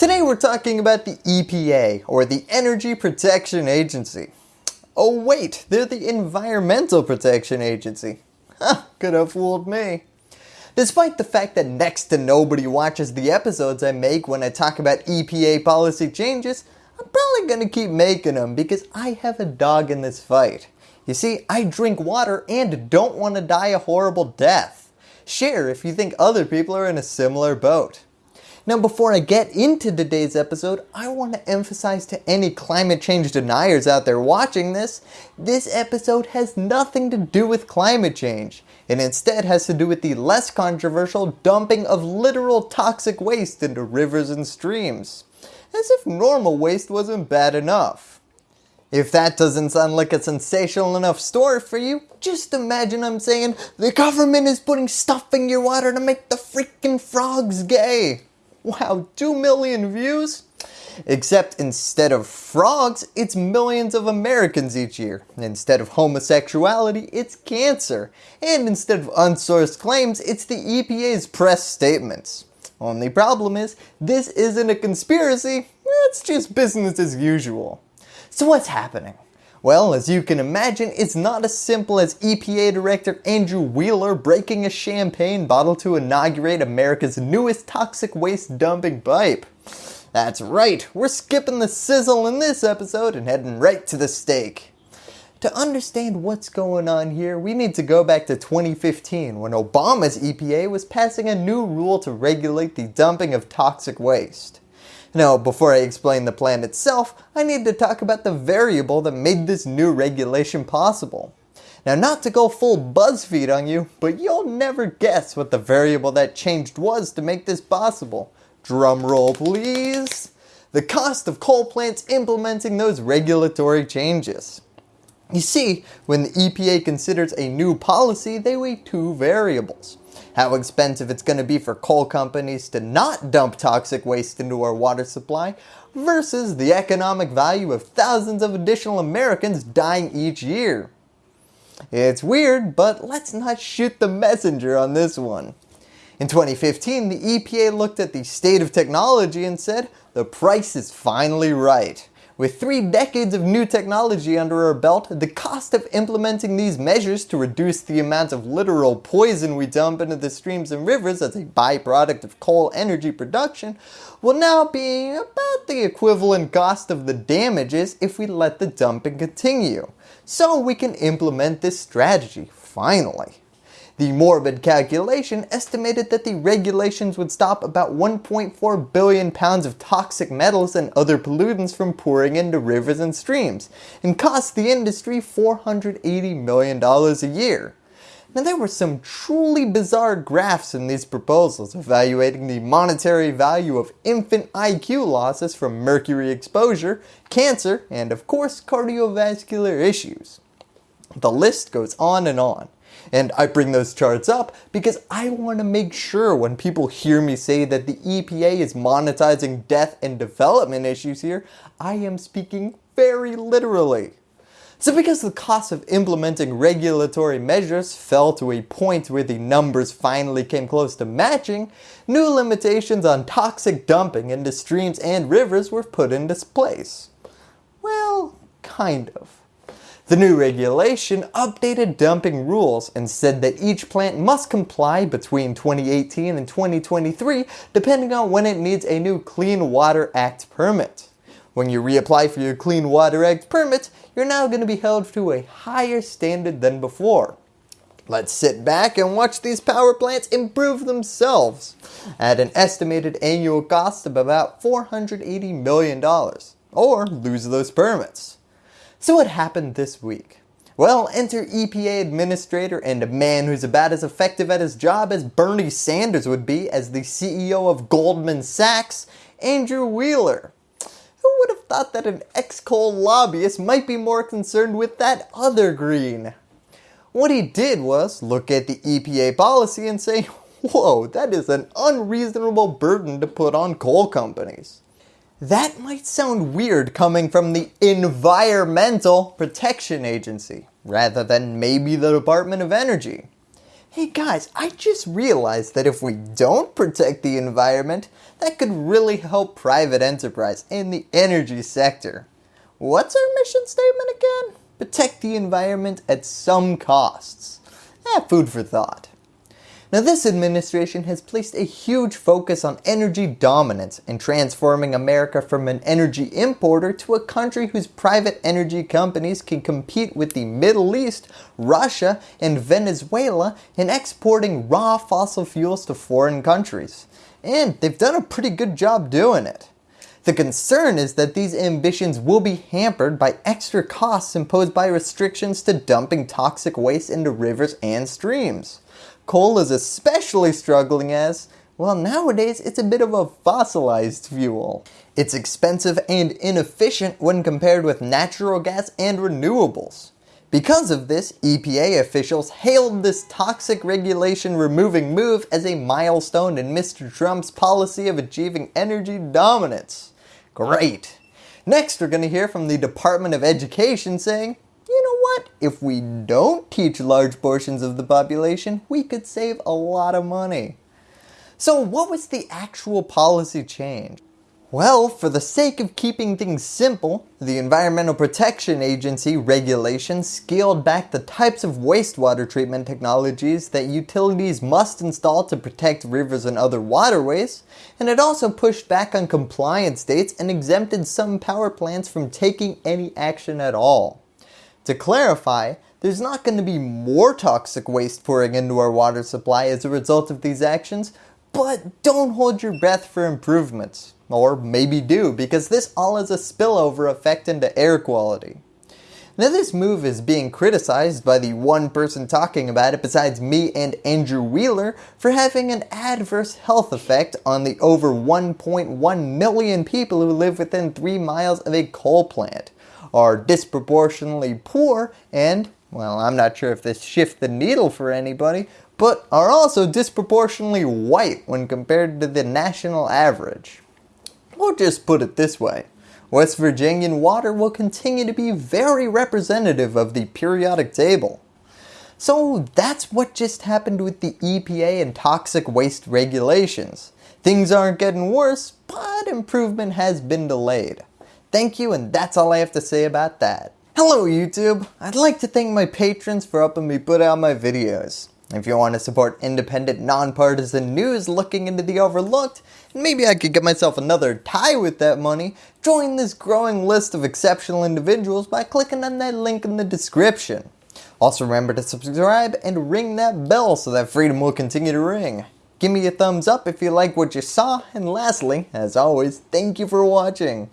Today we're talking about the EPA or the Energy Protection Agency. Oh wait, they're the Environmental Protection Agency. Huh, could have fooled me. Despite the fact that next to nobody watches the episodes I make when I talk about EPA policy changes, I'm probably going to keep making them because I have a dog in this fight. You see, I drink water and don't want to die a horrible death. Share if you think other people are in a similar boat. Now before I get into today's episode, I want to emphasize to any climate change deniers out there watching this, this episode has nothing to do with climate change. It instead has to do with the less controversial dumping of literal toxic waste into rivers and streams. As if normal waste wasn't bad enough. If that doesn't sound like a sensational enough story for you, just imagine I'm saying the government is putting stuff in your water to make the freaking frogs gay. Wow, 2 million views? Except instead of frogs, it's millions of Americans each year. Instead of homosexuality, it's cancer. And instead of unsourced claims, it's the EPA's press statements. Only problem is, this isn't a conspiracy, it's just business as usual. So what's happening? Well, as you can imagine, it's not as simple as EPA Director Andrew Wheeler breaking a champagne bottle to inaugurate America's newest toxic waste dumping pipe. That's right, we're skipping the sizzle in this episode and heading right to the steak. To understand what's going on here, we need to go back to 2015 when Obama's EPA was passing a new rule to regulate the dumping of toxic waste. Now before I explain the plan itself, I need to talk about the variable that made this new regulation possible. Now not to go full BuzzFeed on you, but you'll never guess what the variable that changed was to make this possible. Drum roll please. The cost of coal plants implementing those regulatory changes. You see, when the EPA considers a new policy, they weigh two variables how expensive it's going to be for coal companies to not dump toxic waste into our water supply versus the economic value of thousands of additional Americans dying each year. It's weird, but let's not shoot the messenger on this one. In 2015, the EPA looked at the state of technology and said, the price is finally right. With three decades of new technology under our belt, the cost of implementing these measures to reduce the amount of literal poison we dump into the streams and rivers as a byproduct of coal energy production will now be about the equivalent cost of the damages if we let the dumping continue. So we can implement this strategy, finally. The morbid calculation estimated that the regulations would stop about 1.4 billion pounds of toxic metals and other pollutants from pouring into rivers and streams and cost the industry $480 million a year. Now there were some truly bizarre graphs in these proposals evaluating the monetary value of infant IQ losses from mercury exposure, cancer, and of course cardiovascular issues. The list goes on and on. And I bring those charts up because I want to make sure when people hear me say that the EPA is monetizing death and development issues here, I am speaking very literally. So because the cost of implementing regulatory measures fell to a point where the numbers finally came close to matching, new limitations on toxic dumping into streams and rivers were put into place. Well, kind of. The new regulation updated dumping rules and said that each plant must comply between 2018 and 2023 depending on when it needs a new Clean Water Act permit. When you reapply for your Clean Water Act permit, you're now going to be held to a higher standard than before. Let's sit back and watch these power plants improve themselves at an estimated annual cost of about $480 million or lose those permits. So what happened this week? Well, enter EPA administrator and a man who's about as effective at his job as Bernie Sanders would be as the CEO of Goldman Sachs, Andrew Wheeler. Who would have thought that an ex-coal lobbyist might be more concerned with that other green? What he did was look at the EPA policy and say, whoa, that is an unreasonable burden to put on coal companies. That might sound weird coming from the Environmental Protection Agency rather than maybe the Department of Energy. Hey guys, I just realized that if we don't protect the environment, that could really help private enterprise in the energy sector. What's our mission statement again? Protect the environment at some costs. Eh, food for thought. Now this administration has placed a huge focus on energy dominance and transforming America from an energy importer to a country whose private energy companies can compete with the Middle East, Russia, and Venezuela in exporting raw fossil fuels to foreign countries. And they've done a pretty good job doing it. The concern is that these ambitions will be hampered by extra costs imposed by restrictions to dumping toxic waste into rivers and streams. Coal is especially struggling as, well nowadays it's a bit of a fossilized fuel. It's expensive and inefficient when compared with natural gas and renewables. Because of this, EPA officials hailed this toxic regulation removing move as a milestone in Mr. Trump's policy of achieving energy dominance. Great. Next we're going to hear from the Department of Education saying, you know what, if we don't teach large portions of the population, we could save a lot of money. So what was the actual policy change? Well, for the sake of keeping things simple, the Environmental Protection Agency regulations scaled back the types of wastewater treatment technologies that utilities must install to protect rivers and other waterways, and it also pushed back on compliance dates and exempted some power plants from taking any action at all. To clarify, there's not going to be more toxic waste pouring into our water supply as a result of these actions, but don't hold your breath for improvements. Or maybe do, because this all has a spillover effect into air quality. Now this move is being criticized by the one person talking about it besides me and Andrew Wheeler for having an adverse health effect on the over 1.1 million people who live within 3 miles of a coal plant are disproportionately poor and, well I'm not sure if this shifts the needle for anybody, but are also disproportionately white when compared to the national average. We'll just put it this way. West Virginian water will continue to be very representative of the periodic table. So that's what just happened with the EPA and toxic waste regulations. Things aren't getting worse, but improvement has been delayed. Thank you and that's all I have to say about that. Hello YouTube! I'd like to thank my patrons for helping me put out my videos. If you want to support independent, nonpartisan news looking into the overlooked, and maybe I could get myself another tie with that money, join this growing list of exceptional individuals by clicking on that link in the description. Also remember to subscribe and ring that bell so that freedom will continue to ring. Give me a thumbs up if you like what you saw, and lastly, as always, thank you for watching.